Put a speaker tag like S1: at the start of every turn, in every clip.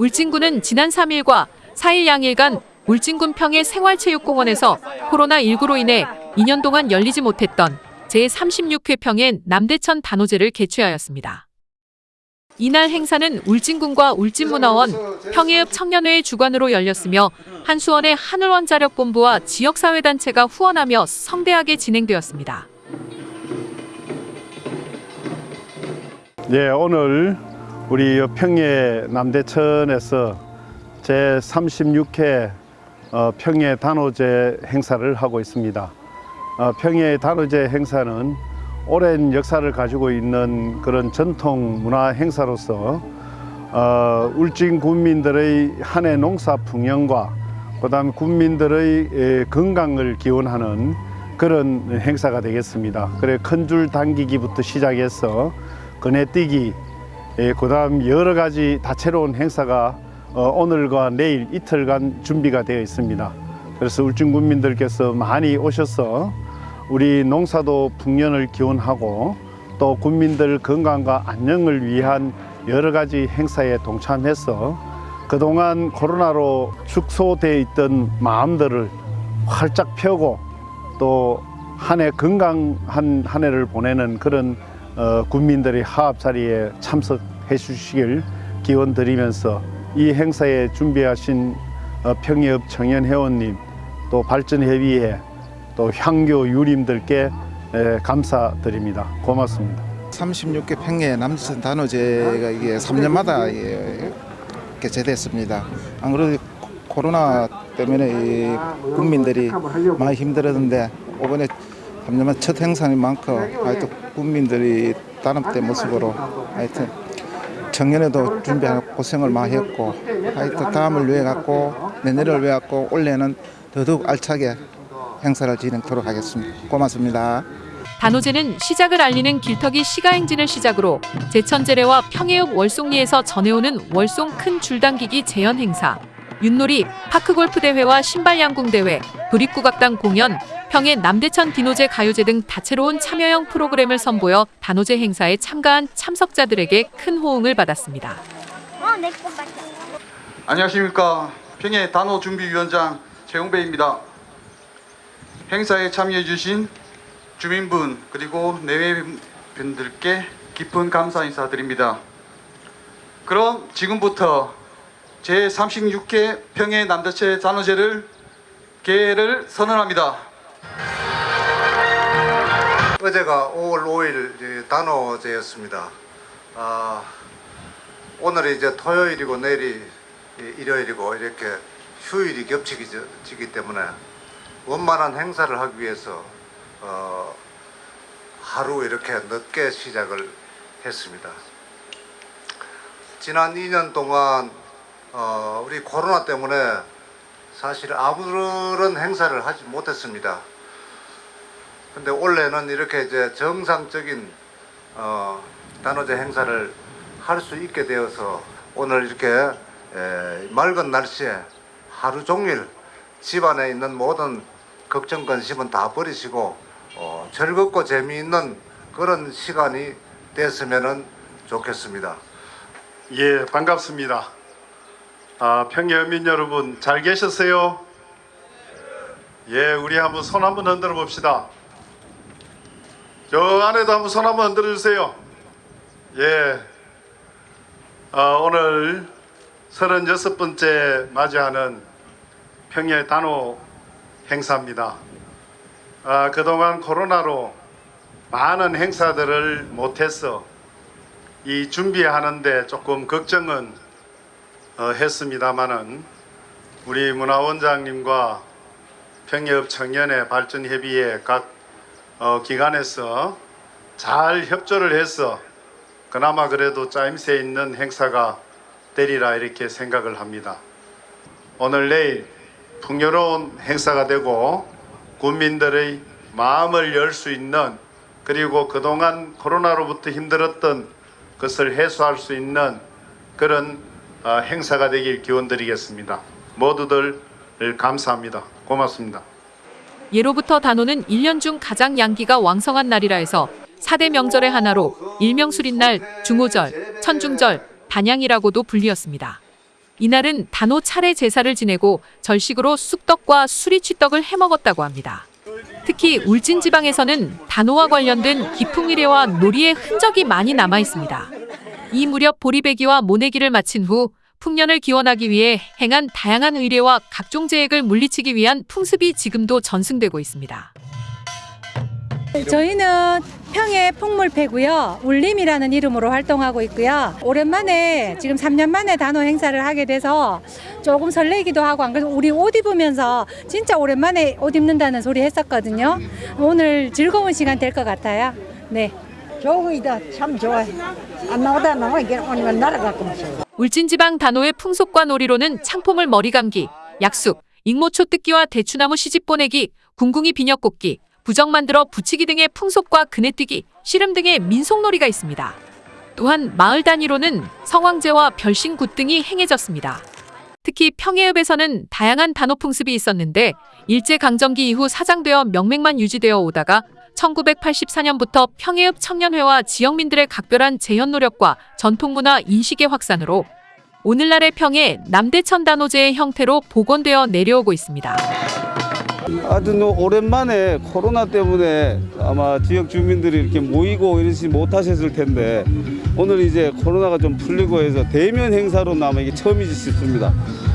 S1: 울진군은 지난 3일과 4일 양일간 울진군 평해 생활체육공원에서 코로나19로 인해 2년 동안 열리지 못했던 제36회 평해 남대천 단오제를 개최하였습니다. 이날 행사는 울진군과 울진문화원, 평해읍 청년회의 주관으로 열렸으며 한수원의 한울원자력본부와 지역사회단체가 후원하며 성대하게 진행되었습니다.
S2: 예, 오늘 우리 평해 남대천에서 제 36회 어, 평해 단오제 행사를 하고 있습니다. 어, 평해 단오제 행사는 오랜 역사를 가지고 있는 그런 전통 문화 행사로서 어, 울진 군민들의 한해 농사 풍년과 그 다음 군민들의 에, 건강을 기원하는 그런 행사가 되겠습니다. 그래 큰 줄 당기기부터 시작해서 그네 뛰기, 예, 그 다음 여러 가지 다채로운 행사가 어, 오늘과 내일 이틀간 준비가 되어 있습니다. 그래서 울진 군민들께서 많이 오셔서 우리 농사도 풍년을 기원하고 또 군민들 건강과 안녕을 위한 여러 가지 행사에 동참해서 그동안 코로나로 축소되어 있던 마음들을 활짝 펴고 또 한 해 건강한 한 해를 보내는 그런 어, 국민들의 화합 자리에 참석해 주시길 기원 드리면서 이 행사에 준비하신 어, 평해읍 청년회원님 또 발전협의회 또 향교 유림들께 에, 감사드립니다. 고맙습니다.
S3: 36개 평해 남선 단오제가 이게 3년마다 예, 개최됐습니다. 안 그래도 코로나 때문에 이 국민들이 많이 힘들었는데 이번에 3년만 첫 행사인 만큼 하여튼 국민들이 단합된 모습으로 하여튼 작년에도 준비하고 고생을 많이 했고 하여튼 다음을 위해 갖고 내년을 위해 갖고 올해는 더더욱 알차게 행사를 진행토록 하겠습니다. 고맙습니다.
S1: 단오제는 시작을 알리는 길터기 시가행진을 시작으로 제천제례와 평해읍 월송리에서 전해오는 월송 큰 줄당기기 재현 행사, 윷놀이, 파크골프 대회와 신발 양궁 대회, 도립국악당 공연, 평해 남대천 디노제 가요제 등 다채로운 참여형 프로그램을 선보여 단오제 행사에 참가한 참석자들에게 큰 호응을 받았습니다.
S4: 어, 맞아.
S5: 안녕하십니까 평해 단호준비위원장 최용배입니다. 행사에 참여해주신 주민분 그리고 내외분들께 깊은 감사 인사드립니다. 그럼 지금부터 제36회 평해 남대체 단오제를 개회를 선언합니다.
S6: 어제가 5월 5일 이제 단오제였습니다. 아, 오늘이 이제 토요일이고 내일이 일요일이고 이렇게 휴일이 겹치기 때문에 원만한 행사를 하기 위해서 어, 하루 이렇게 늦게 시작을 했습니다. 지난 2년 동안 어, 우리 코로나 때문에 사실 아무런 행사를 하지 못했습니다. 근데 올해는 이렇게 이제 정상적인 어, 단오제 행사를 할 수 있게 되어서 오늘 이렇게 에, 맑은 날씨에 하루 종일 집안에 있는 모든 걱정 근심은 다 버리시고 어, 즐겁고 재미있는 그런 시간이 됐으면 좋겠습니다.
S2: 예, 반갑습니다. 아, 평해민 여러분 잘 계셨어요? 예, 우리 한번 손 한번 흔들어 봅시다. 저 안에도 한번 손 한번 흔들어 주세요. 예, 아, 오늘 36번째 맞이하는 평해 단오 행사입니다. 아, 그동안 코로나로 많은 행사들을 못해서 이 준비하는데 조금 걱정은 어, 했습니다마는 우리 문화원장님과 평해읍 청년회 발전협의회 각 어, 기관에서 잘 협조를 해서 그나마 그래도 짜임새 있는 행사가 되리라 이렇게 생각을 합니다. 오늘 내일 풍요로운 행사가 되고 국민들의 마음을 열 수 있는 그리고 그동안 코로나로부터 힘들었던 것을 해소할 수 있는 그런 어, 행사가 되길 기원드리겠습니다. 모두들 감사합니다. 고맙습니다.
S1: 예로부터 단오는 1년 중 가장 양기가 왕성한 날이라 해서 4대 명절의 하나로 일명술인 날, 중오절, 천중절, 단양이라고도 불리었습니다. 이날은 단오 차례 제사를 지내고 절식으로 쑥떡과 수리취떡을 해먹었다고 합니다. 특히 울진 지방에서는 단오와 관련된 기풍이래와 놀이의 흔적이 많이 남아 있습니다. 이 무렵 보리배기와 모내기를 마친 후 풍년을 기원하기 위해 행한 다양한 의례와 각종 재액을 물리치기 위한 풍습이 지금도 전승되고 있습니다.
S4: 저희는 평해 풍물 패고요. 울림이라는 이름으로 활동하고 있고요. 오랜만에 지금 3년 만에 단호 행사를 하게 돼서 조금 설레기도 하고 안 그래도 우리 옷 입으면서 진짜 오랜만에 옷 입는다는 소리 했었거든요. 오늘 즐거운 시간 될 것 같아요. 네.
S7: 좋이다 참 좋아요. 안 나오다 나와 이게 오니면 있어요.
S1: 울진지방 단오의 풍속과 놀이로는 창포물 머리 감기, 약숙, 익모초 뜯기와 대추나무 시집 보내기, 궁궁이 비녀 꽂기, 부정 만들어 붙이기 등의 풍속과 그네뛰기, 씨름 등의 민속놀이가 있습니다. 또한 마을 단위로는 성황제와 별신굿 등이 행해졌습니다. 특히 평해읍에서는 다양한 단오 풍습이 있었는데 일제강점기 이후 사장되어 명맥만 유지되어 오다가 1984년부터 평해읍 청년회와 지역민들의 각별한 재현 노력과 전통문화 인식의 확산으로 오늘날의 평해 남대천 단오제의 형태로 복원되어 내려오고 있습니다.
S8: 아주 뭐 오랜만에 코로나 때문에 아마 지역 주민들이 이렇게 모이고 이러지 못하셨을 텐데 오늘 이제 코로나가 좀 풀리고 해서 대면 행사로나마 이게 처음이지 싶습니다.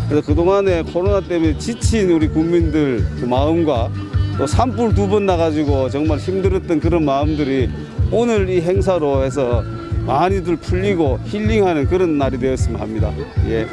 S8: 그래서 그동안에 코로나 때문에 지친 우리 국민들 그 마음과 또 산불 두 번 나가지고 정말 힘들었던 그런 마음들이 오늘 이 행사로 해서 많이들 풀리고 힐링하는 그런 날이 되었으면 합니다. 예.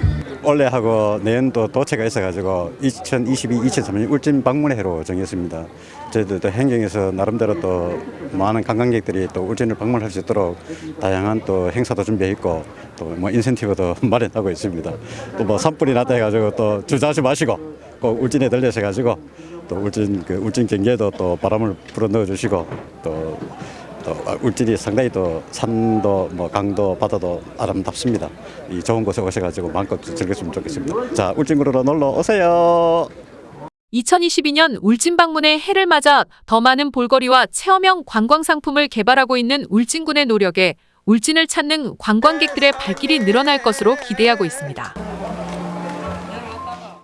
S9: 올해하고 내년도 도체가 있어가지고 2022, 2023년 울진 방문의 해로 정했습니다. 저희들도 행정에서 나름대로 또 많은 관광객들이 또 울진을 방문할 수 있도록 다양한 또 행사도 준비했고 또 뭐 인센티브도 마련하고 있습니다. 또 뭐 산불이 났다 해가지고 또 주저하지 마시고 꼭 울진에 들려셔가지고 또 울진 그 울진 경계도 또 바람을 불어 넣어 주시고 또 또 울진이 상당히 또 산도 뭐 강도 바다도 아름답습니다. 이 좋은 곳에 오셔가지고 마음껏 즐겼으면 좋겠습니다. 자 울진구로 놀러 오세요.
S1: 2022년 울진 방문의 해를 맞아 더 많은 볼거리와 체험형 관광 상품을 개발하고 있는 울진군의 노력에 울진을 찾는 관광객들의 발길이 늘어날 것으로 기대하고 있습니다.